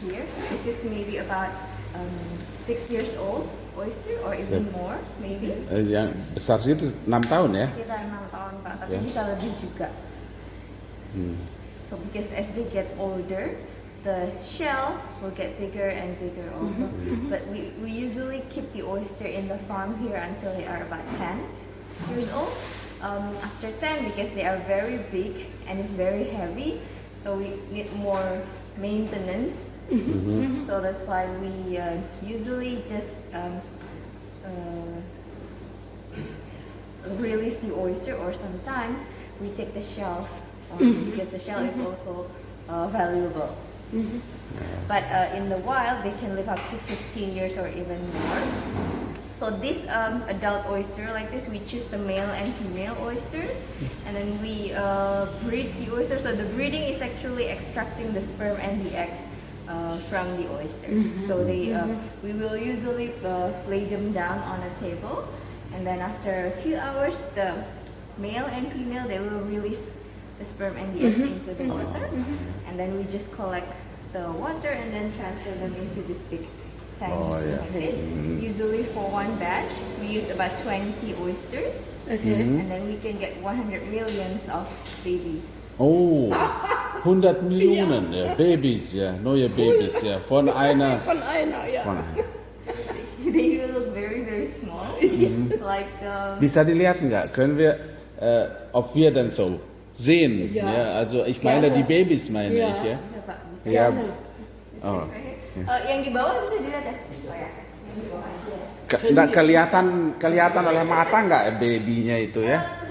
here. This is maybe about um, six years old oyster or even Six. more, maybe. Eh, yang besar itu 6 tahun ya? Sekitar enam tahun pak, tapi Ya. bisa lebih juga. Hmm. So because as they get older, the shell will get bigger and bigger also. But we, we usually keep the oyster in the farm here until they are about 10 years old. Um, after 10, because they are very big and it's very heavy, so we need more maintenance. So that's why we uh, usually just um, uh, release the oyster or sometimes we take the shells um, because the shell is also uh, valuable. But uh, in the wild, they can live up to 15 years or even more. So this um, adult oyster, like this, we choose the male and female oysters, and then we uh, breed the oyster. So the breeding is actually extracting the sperm and the eggs uh, from the oyster. Mm-hmm. So they, uh, mm-hmm. we will usually uh, lay them down on a table, and then after a few hours, the male and female they will release the sperm and the eggs mm-hmm. into the water, and then we just collect the water and then transfer them into this big tank Oh, yeah. like this. Usually for one batch, we use about 20 oysters, Okay. and then we can get 100 millions of babies. Oh, 100 Millionen ja, Babys, ja, neue Babys, ja, von einer. Von einer, ja. Von einer. they look very very small. It's like um, Bisa dilihat nggak? Können wir, äh, ob wir dann so sehen? Ja. Ja. also ich meine Gerne. die Babys meine Ja. ich ya. bisa, Pak, bisa. Ja. Gerne. Oh. Eh, yang di bawah bisa dilihat ya? Oh nggak kelihatan kelihatan oleh mata nggak babynya itu ya?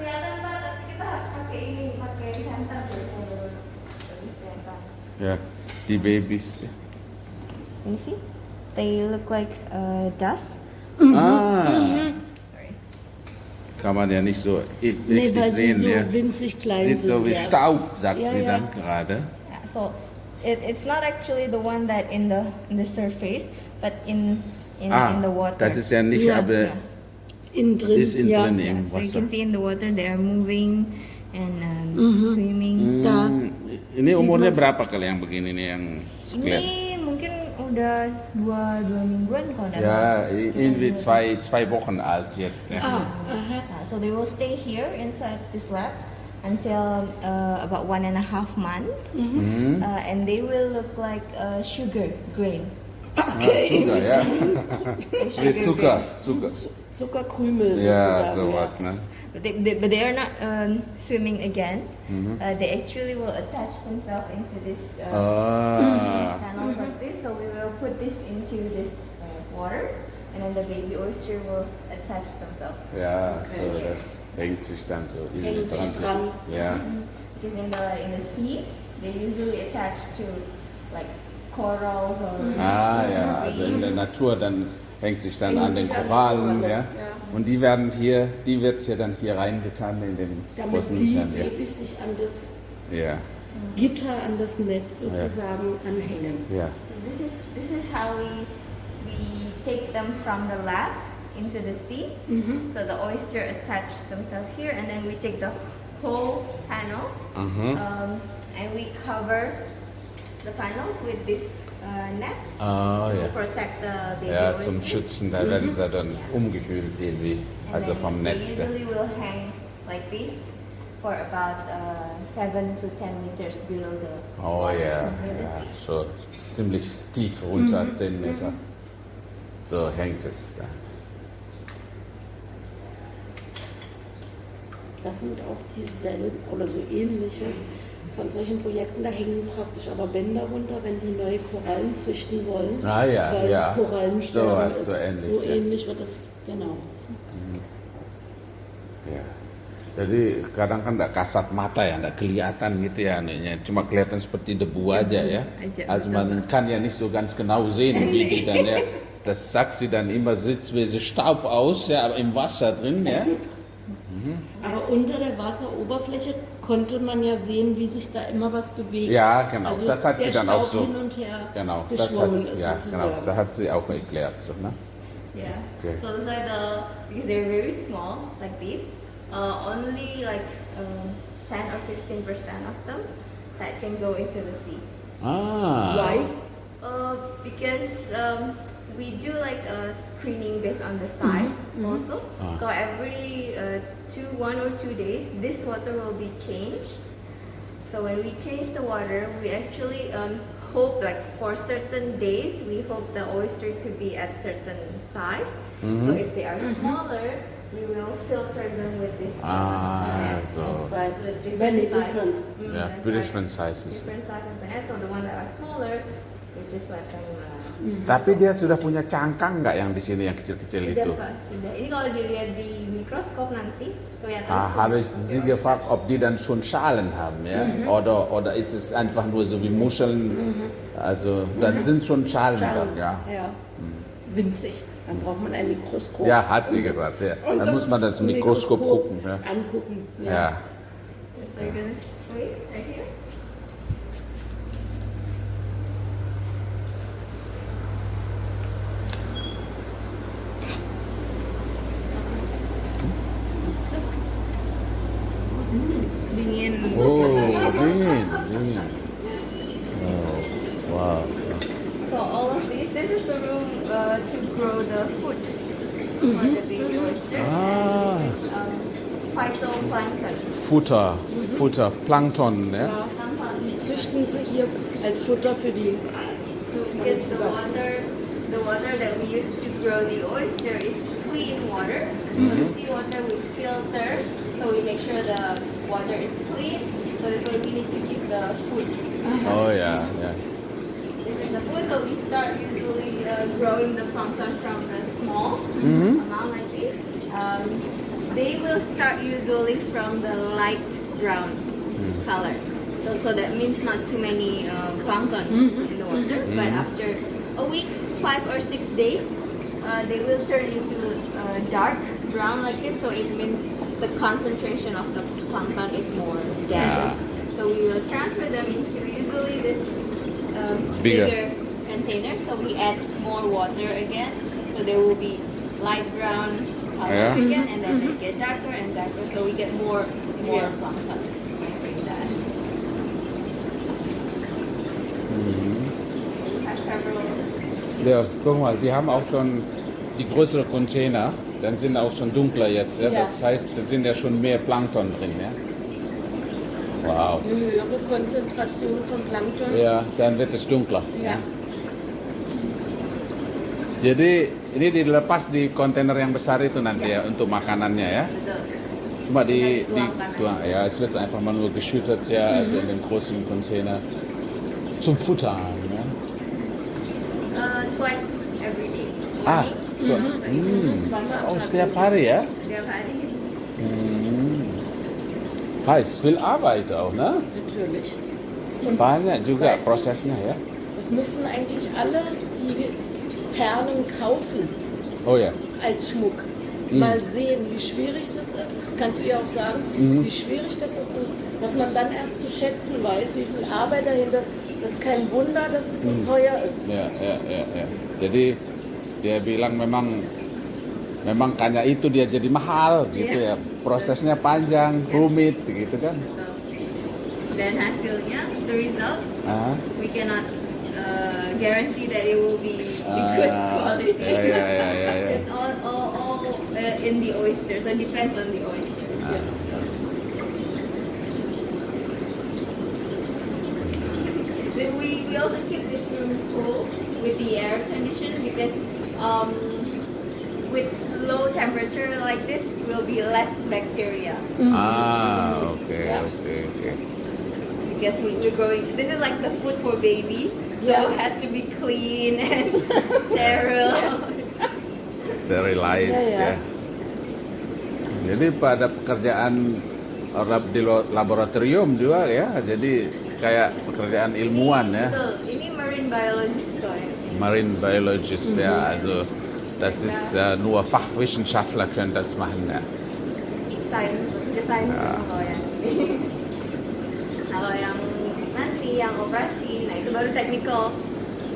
Ja, die Babys. Ja. You see? They look like uh, dust. Ah, Sorry. kann man ja nicht so i- Nee, richtig weil sie sehen. so ja. winzig klein Sieht sind. so wie ja. Staub, sagt Ja, sie ja. dann gerade. Yeah, so it, it's not actually the one that in the in the surface, but in in, in the Ah, water. das ist ja nicht, Ja. aber Yeah. Innen drin. ist ja. drin Yeah, im so you Wasser. can see in the water they are moving and um, swimming. Da. Ini umurnya berapa kali yang begini nih yang sekalian? Ini mungkin udah dua dua mingguan kalau Ja, salah. irgendwie zwei, zwei Wochen alt jetzt. Ah. Uh, so they will stay here inside this lab until uh, about one and a half months, Mhm. uh, and they will look like uh, sugar grain. Ah, Zucker, ja. Wie Zucker, Zucker. Zuckerkrümel Ja, sozusagen. sowas, ne? But they, they, but they are not um, swimming again. Mhm. Uh, they actually will attach themselves into this uh, Ah, panels like this. So we will put this into this uh, water, and then the baby oyster will attach themselves. ja, so das hängt sich dann so Hängt sich dran. Ja, Because in the in the sea, they usually attach to like corals or. ah ja, also in der Natur dann hängt sich dann an den Korallen, ja. ja. Und die werden hier, die wird hier dann hier reingetan in den Damit großen die Löchern, Babys sich an das ja. Ja, Gitter, an das Netz sozusagen anhängen. ja. So this is this is how we we take them from the lab into the sea. So the oyster attach themselves here, and then we take the whole panel Mhm. um, and we cover the panels with this uh, net Ah, to ja. protect the baby Ja, zum Schützen, da werden sie dann umgekühlt irgendwie, And also vom they Netz. da. usually will hang like this for about uh, seven to ten meters below the Oh ja, sea. schon ziemlich tief runter, 10 Meter. So hängt es da. Das sind auch dieselben oder so ähnliche von solchen Projekten. Da hängen praktisch aber Bänder runter, wenn die neue Korallen züchten wollen. Ah ja, weil ja. Korallensterben So ist. so ähnlich, So ja. ähnlich wird das, genau. Ya. Jadi kadang kan nggak kasat mata ya, nggak kelihatan gitu ya anunya. Cuma kelihatan seperti debu aja ya. Also man kann ja nicht so ganz genau sehen, wie die dann ja. Das sagt sie dann immer, so Staub aus, ja, aber im Wasser drin, ja. Aber unter der Wasseroberfläche konnte man ja sehen, wie sich da immer was bewegt. Ja, genau. Also das hat sie der dann auch Staub so. hin und her Genau, das hat, sie- ist ja, genau, das hat sie auch erklärt. So, ne? Yeah. Okay. So that's why the because they're very small like this, uh, only like um, 10 or 15 percent of them that can go into the sea. Ah, Why? Uh, because um, we do like a screening based on the size also. Ah. So every uh, two, one or two days, this water will be changed. So when we change the water, we actually um, hope like for certain days, we hope the oyster to be at certain size. So if they are smaller, we will filter them with this. uh, Ah, net. so. That's why. So different Many different. Mm, Yeah, that's two right. different sizes. Different size of penis. So the one that are smaller, we just them. Uh, Tapi dia sudah punya cangkang nggak yang di sini yang kecil-kecil itu? Pak, sudah. Ini kalau dilihat di mikroskop nanti kelihatan. Ah, habe ich Sie gefragt, ob die dann schon Schalen haben, ja? Oder, oder ist es einfach nur so wie Muscheln? Also, dann sind schon Schalen dran, ja. Ja. Winzig. Dann braucht man ein Mikroskop. Ja, hat sie gesagt, ja. Dann muss man das Mikroskop gucken, ja. Angucken. Ja. So grow the food for the baby oyster. Ah. And this is um, phytoplankton. Futter, Futter, Plankton, ja? Die züchten sie hier als Futter für die. Because the water, the water that we use to grow the oyster is clean water. So the seawater we filter, so we make sure the water is clean. So that's why we need to give the food. Oh yeah, ja. This is the food. So we start usually growing the plankton from the small Mhm. amount like this. Um, they will start usually from the light brown color. So, so that means not too many uh, plankton in the water. But after a week, five or six days, uh, they will turn into uh, dark brown like this. So it means the concentration of the plankton is more dense. Yeah. So we will transfer them into usually this um, Bigger. bigger container. So we add more water again. So they will be light brown color Yeah. again, and then they get darker and darker. So we get more more Yeah. plankton. Several. Ja, guck mal, die haben auch schon die größere Container, dann sind auch schon dunkler jetzt. Ja? Ja. Das heißt, da sind ja schon mehr Plankton drin. Ja? Wow. Eine höhere Konzentration von Plankton. Ya, dan itu dunkler. Ja. Jadi ini dilepas di kontainer yang besar itu nanti ya untuk makanannya ya. Betul. Cuma di, di tuang, ja, es wird einfach mal nur geschüttet ja, also in den großen Container zum Futtern. Ja. Uh, twice every day. Ah, so, Zweimal am oh, Tag. setiap hari ya. Setiap hari. Hmm. Heißt viel Arbeit auch, ne? Natürlich. Banyak juga prosesnya ya. Das müssten eigentlich alle die Perlen kaufen Oh ya. als Schmuck. Mhm. Mal sehen, wie schwierig das ist. Das kannst du ihr auch sagen, Mhm. wie schwierig das ist. Und dass man dann erst zu schätzen weiß, wie viel Arbeit dahinter ist. Das ist kein Wunder, dass es so Mhm. teuer ist. Ya, ya, ya, ya. Jadi dia bilang memang memang kayaknya itu dia jadi mahal gitu ya. Prosesnya panjang, rumit gitu kan. So, dan hasilnya, the result, Ah. we cannot uh, guarantee that it will be good Ah, quality. ya, ya, ya, ya, ya. it's all, all, all uh, in the oyster, so it depends on the oyster. Ah. Then we, we also keep this room cool with the air conditioner because um, with low temperature like this will be less bacteria Ah, oke, okay, oke. because we, we're growing. This is like the food for baby, so Yeah. it has to be clean and sterile. Sterilized Ya, ya. ya. Jadi pada pekerjaan lab- di laboratorium juga ya. Jadi kayak pekerjaan ilmuwan ya. Betul. Ini marine biologist kok ya. Marine Biologist ja, also das ist äh, nur Fachwissenschaftler können das machen ya. Science, the science Ya. kalau yang kalau yang nanti yang operasi, nah itu baru technical.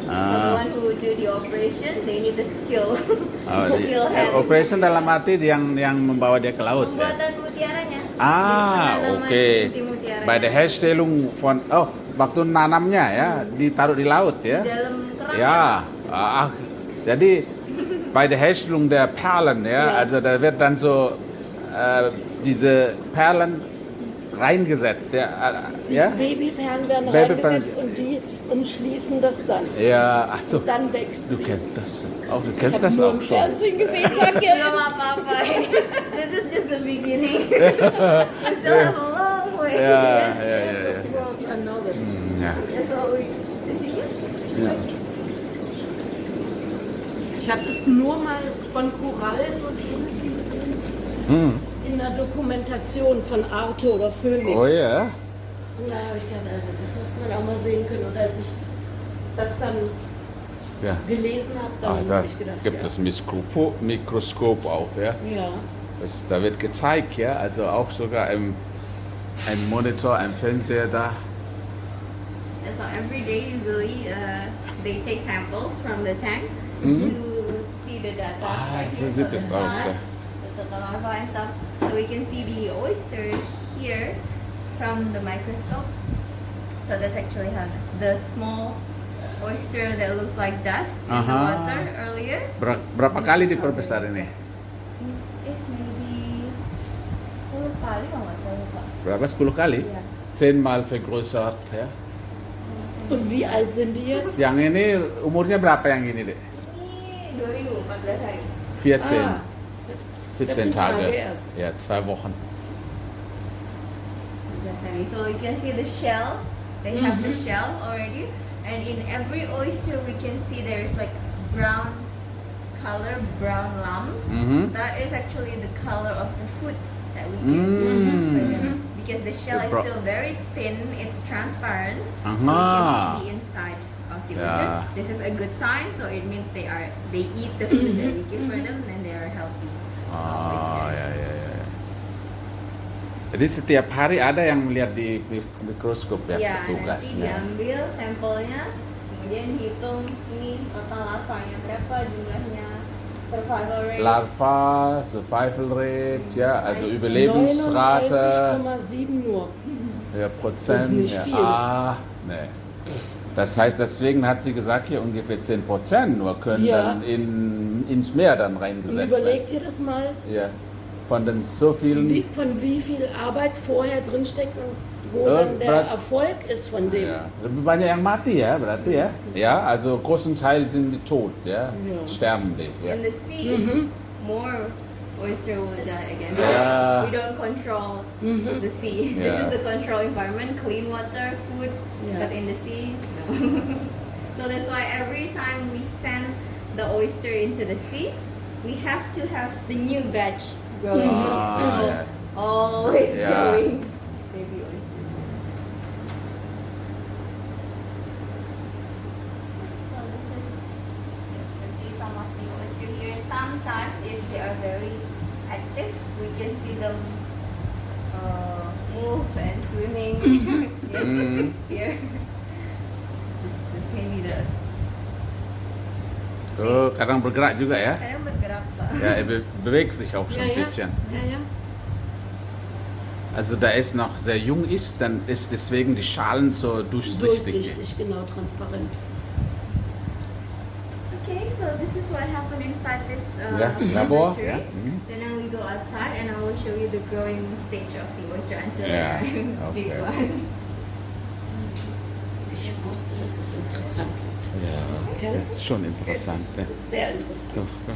So the Ah. one who do the operation, they need the skill. Oh, di, skill hand. operation dalam arti yang yang membawa dia ke laut ya. Pembuatan mutiaranya. Ah, oke. inti mutiaranya. Bei der Herstellung von oh, waktu nanamnya ya ditaruh di laut ya. Di dalam kerang. Ja, ach, jadi bei der Herstellung der Perlen, ja, Ja. also da wird dann so äh, diese Perlen reingesetzt, ja, äh, ja, Babyperlen werden Babyperlen. reingesetzt und die umschließen das dann. ja, ach so, Dann wächst du sie. kennst das auch, du Ich kennst hab das nur auch im schon. Fernsehen gesehen, sag ja. Belum apa-apa. This is just the beginning. we still have a long way. Ja, Yes, ja, yes, ja, of course, I know this. Ja, we continue. ja. Ich habe das nur mal von Korallen und Ähnlichem gesehen. Hm. Dokumentation von Arte oder Phoenix. Oh ja, Und da habe ich gedacht, also das muss man auch mal sehen können. Und als ich das dann ja. gelesen habe, Ah, dann da habe ich gedacht, gibt ja. es Mikroskop, Mikroskop auch, ja. Ja. Das, da wird gezeigt, ja, also auch sogar im, ein Monitor, ein Fernseher da. And so every day usually uh, they take samples from the tank to see the data. Ah, so sieht es aus, larva and stuff. So we can see the oyster here from the microscope. So that's actually how the small oyster that looks like dust in the Aha. water earlier. Ber- berapa kali diperbesar ini? This is maybe 10 kali kalau nggak. Berapa? 10 kali? Iya. Zehnmal vergrößert ya. Und wie alt sind die jetzt? Yang ini umurnya berapa yang ini deh? Ini 2014 hari. 14. Ah. 14 14 Tage. Tage erst. Ja, zwei Wochen. 14 hari. So you can see the shell. They have the shell already. And in every oyster we can see there's like brown color, brown lumps. Mhm. That is actually the color of the food that we give for Hmm. them. Because the shell is Bro- still very thin, it's transparent. So we Aha. can see the inside of the oyster. Yeah. This is a good sign, so it means they are they eat the food that we give for them and they Ah, oysters. ya, ya, ya. ya. Jadi setiap hari ada yang melihat di mik- mikroskop ya, Ya, nanti petugasnya. diambil sampelnya, kemudian hitung ini total larvanya berapa jumlahnya, survival rate. Larva, Survival Rate, ja, also Überlebensrate, 39,7 nur. ja, Prozent. Das ist nicht ja. viel. Ah, nee. Das heißt, deswegen hat sie gesagt, hier ungefähr 10 Prozent nur können Ja. dann in, ins Meer dann reingesetzt überleg dir das mal, werden. Ja. Von den so vielen. wie, von wie viel Arbeit vorher drinsteckt und wo Ja, dann der Erfolg ist von dem. Ja, banyak yang mati ya berarti ya. Ja, also großen Teil sind die tot, ja. Ja. Sterben die. Ja. In the sea, more oyster will die again. Yeah. We don't control the sea. This is the control environment, clean water, food, Yeah. but in the sea, no. so that's why every time we send the oyster into the sea, we have to have the new batch growing. Ah, So yeah. Always Yeah. growing baby Oh, kadang bergerak juga ya. kadang bergerak Pak. Ja, er be bewegt sich auch schon Ja, ein bisschen. Ja, ja. Also da es noch sehr jung ist, dann ist deswegen die Schalen so durchsichtig. Durchsichtig, genau, transparent. Okay, so this is what happened inside this uh, Yeah, labor, laboratory. yeah, mhm. Then now we go outside and I will show you the growing stage of the oyster until Yeah, they are big okay. one wusste, dass das interessant wird. Ja, ja, das ist schon interessant. Ist ne? Sehr interessant. Doch, doch.